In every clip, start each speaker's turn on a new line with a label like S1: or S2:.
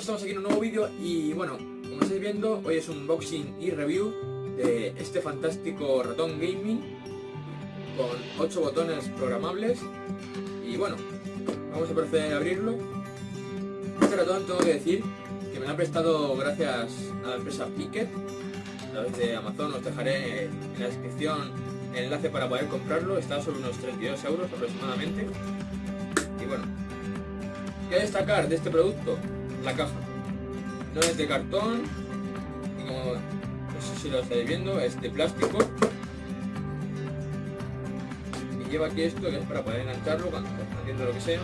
S1: estamos aquí en un nuevo vídeo y bueno, como estáis viendo, hoy es un unboxing y review de este fantástico ratón gaming con 8 botones programables y bueno, vamos a proceder a abrirlo. Este ratón tengo que decir que me lo ha prestado gracias a la empresa Picket, a través de Amazon, os dejaré en la descripción el enlace para poder comprarlo, está sobre unos 32 euros aproximadamente y bueno, ¿Qué destacar de este producto? La caja. No es de cartón, como no sé si lo estáis viendo, es de plástico. Y lleva aquí esto que es para poder engancharlo cuando estás haciendo lo que sea.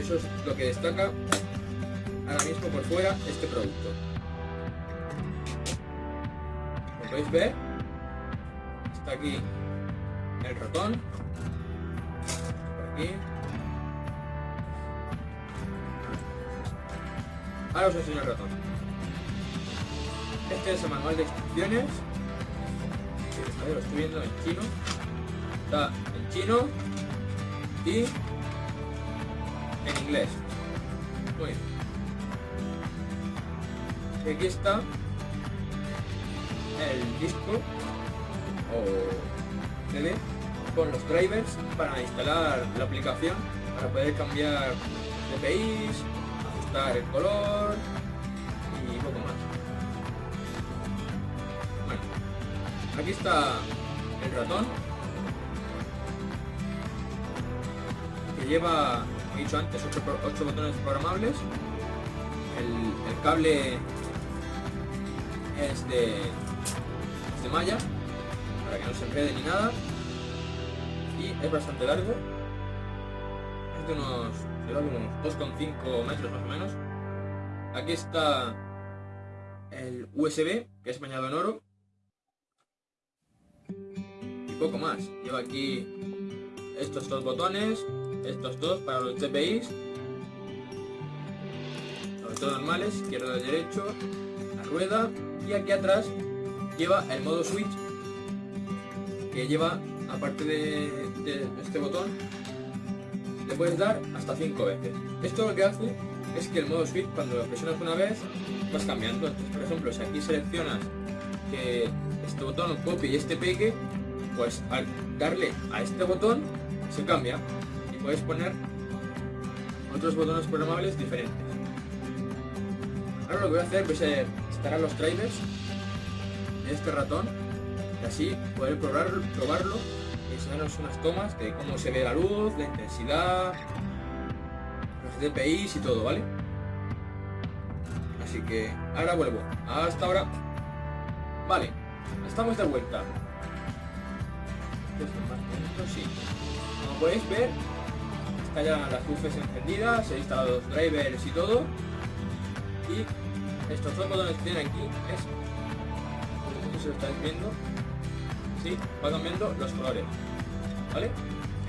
S1: Eso es lo que destaca ahora mismo por fuera este producto. Como podéis ver, está aquí el ratón. Aquí. Ahora os enseño el ratón. Este es el manual de instrucciones. Lo estoy viendo en chino. Está en chino y en inglés. Muy bien. Y aquí está el disco o CD con los drivers para instalar la aplicación para poder cambiar DPIs, el color y poco más. Bueno, aquí está el ratón que lleva, como he dicho antes, 8, botones programables. El, cable es de, es de malla para que no se enrede ni nada y es bastante largo de unos unos 2,5 metros más o menos. Aquí está el USB, que es bañado en oro. Y poco más. Lleva aquí estos dos botones, estos dos para los GPIs. Los dos normales, izquierdo y derecho, la rueda. Y aquí atrás lleva el modo switch, que lleva, aparte de este botón, puedes dar hasta 5 veces. Esto lo que hace es que el modo switch cuando lo presionas una vez vas cambiando. Entonces, por ejemplo, si aquí seleccionas que este botón copie y este pegue, pues al darle a este botón se cambia y puedes poner otros botones programables diferentes. Ahora lo que voy a hacer es instalar los drivers de este ratón y así poder probarlo enseñaros unas tomas de cómo se ve la luz, la intensidad, los DPIs y todo, ¿vale? Así que ahora vuelvo. Hasta ahora. Vale, estamos de vuelta. Sí. Como podéis ver, está ya las luces encendidas, he instalado los drivers y todo. Y estos dos botones que tienen aquí es, no sé lo estáis viendo, sí, va cambiando los colores. ¿vale?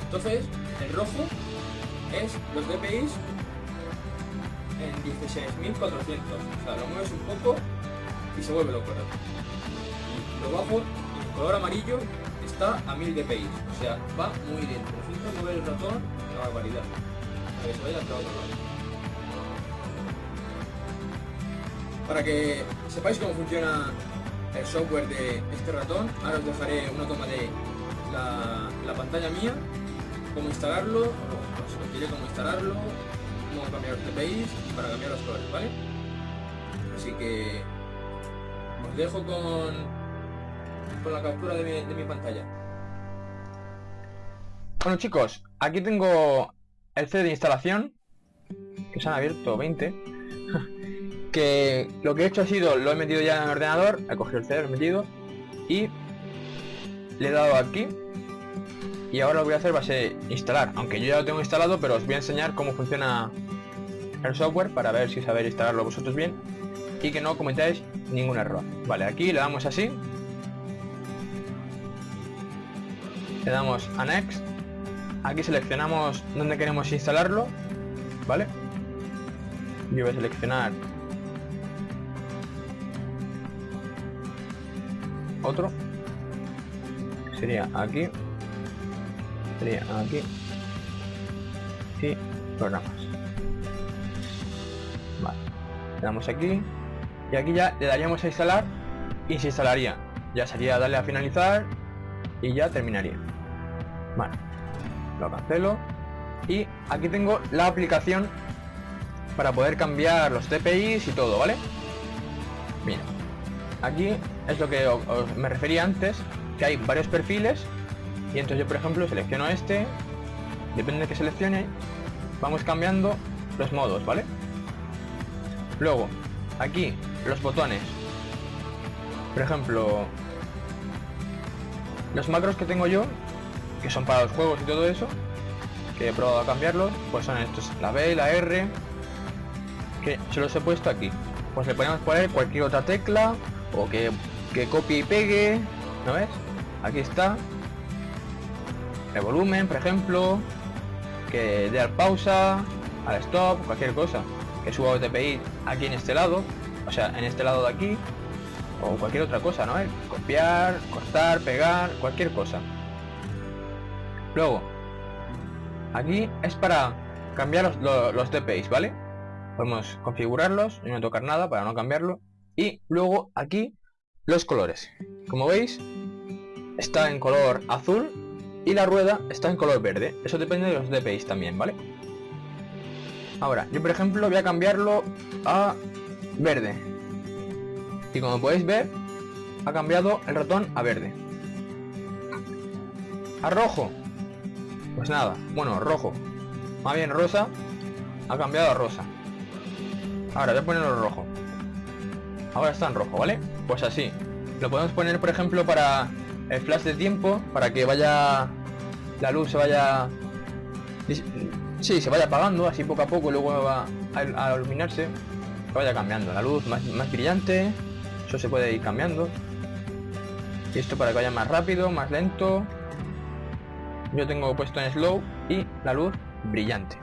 S1: Entonces, el rojo es los DPIs en 16.400. O sea, lo mueves un poco y se vuelve loco. Lo bajo, el color amarillo está a 1000 DPI. O sea, va muy lento. Necesito mover el ratón, una barbaridad. Para que. Para que sepáis cómo funciona el software de este ratón, ahora os dejaré una toma de la, pantalla mía, cómo instalarlo, os diré cómo instalarlo, cómo cambiar los DPIs y para cambiar los colores, ¿vale? Así que os dejo con, con la captura de mi, de mi pantalla.
S2: Bueno chicos, aquí tengo el CD de instalación, que se han abierto 20, que lo que he hecho ha sido, lo he metido ya en el ordenador, he cogido el CD, lo he metido, y le he dado aquí y ahora lo que voy a hacer va a ser instalar, aunque yo ya lo tengo instalado, pero os voy a enseñar cómo funciona el software para ver si sabéis instalarlo vosotros bien y que no cometáis ningún error. Vale, aquí le damos así, le damos a Next, aquí seleccionamos dónde queremos instalarlo, ¿vale? Yo voy a seleccionar otro, sería aquí, aquí y programas vale Le damos aquí. Y aquí ya le daríamos a instalar y se instalaría. Ya sería darle a finalizar y ya terminaría. Vale. Lo cancelo. Y aquí tengo la aplicación para poder cambiar los TPIs y todo, ¿vale? Bien. Aquí es lo que me refería antes, que hay varios perfiles y entonces yo por ejemplo selecciono este, depende de que seleccione, vamos cambiando los modos, ¿vale? Luego, aquí los botones. Por ejemplo, los macros que tengo yo, que son para los juegos y todo eso, que he probado a cambiarlos, pues son estos, la B, la R, que se los he puesto aquí. Pues le podemos poner cualquier otra tecla o que, que copie y pegue, ¿no ves? Aquí está. El volumen, por ejemplo, que dé al pausa, al stop, cualquier cosa. Que suba TPI aquí en este lado, o sea, en este lado de aquí, o cualquier otra cosa, ¿no? Copiar, cortar, pegar, cualquier cosa. Luego, aquí es para cambiar los, los DPIs, ¿vale? Podemos configurarlos y no tocar nada para no cambiarlo. Y luego aquí los colores. Como veis, está en color azul y la rueda está en color verde. Eso depende de los DPIs también, ¿vale? Ahora, yo por ejemplo voy a cambiarlo a verde. Y como podéis ver, ha cambiado el ratón a verde. A rojo. Pues nada, bueno, rojo. Más bien rosa. Ha cambiado a rosa. Ahora voy a ponerlo rojo. Ahora está en rojo, ¿vale? Pues así. Lo podemos poner, por ejemplo, para el flash de tiempo, para que vaya... La luz se vaya... Sí, se vaya apagando, así poco a poco, luego va a, iluminarse. Vaya cambiando. La luz más, brillante. Eso se puede ir cambiando. Y esto para que vaya más rápido, más lento. Yo tengo puesto en slow y la luz brillante.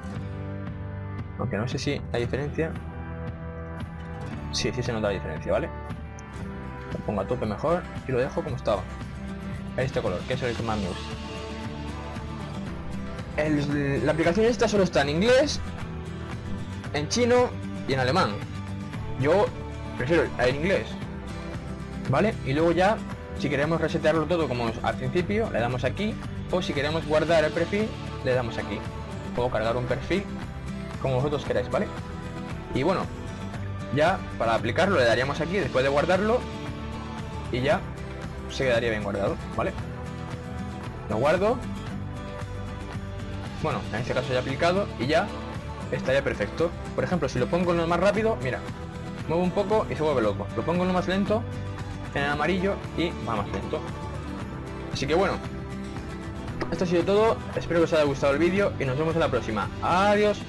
S2: Aunque no sé si la diferencia Sí, sí se nota la diferencia, ¿vale? Lo pongo a tope mejor y lo dejo como estaba. Este color, que es el que más me gusta. la aplicación esta solo está en inglés, en chino y en alemán. Yo prefiero el inglés. ¿Vale? Y luego ya, si queremos resetearlo todo como al principio, le damos aquí. O si queremos guardar el perfil, le damos aquí. Puedo cargar un perfil como vosotros queráis, ¿vale? Y bueno, ya para aplicarlo le daríamos aquí después de guardarlo y ya se quedaría bien guardado, ¿vale? Lo guardo. Bueno, en este caso ya aplicado y ya estaría perfecto. Por ejemplo, si lo pongo en lo más rápido, mira, muevo un poco y se vuelve loco. Lo pongo en lo más lento, en el amarillo y va más lento. Así que bueno, esto ha sido todo. Espero que os haya gustado el vídeo y nos vemos en la próxima. Adiós.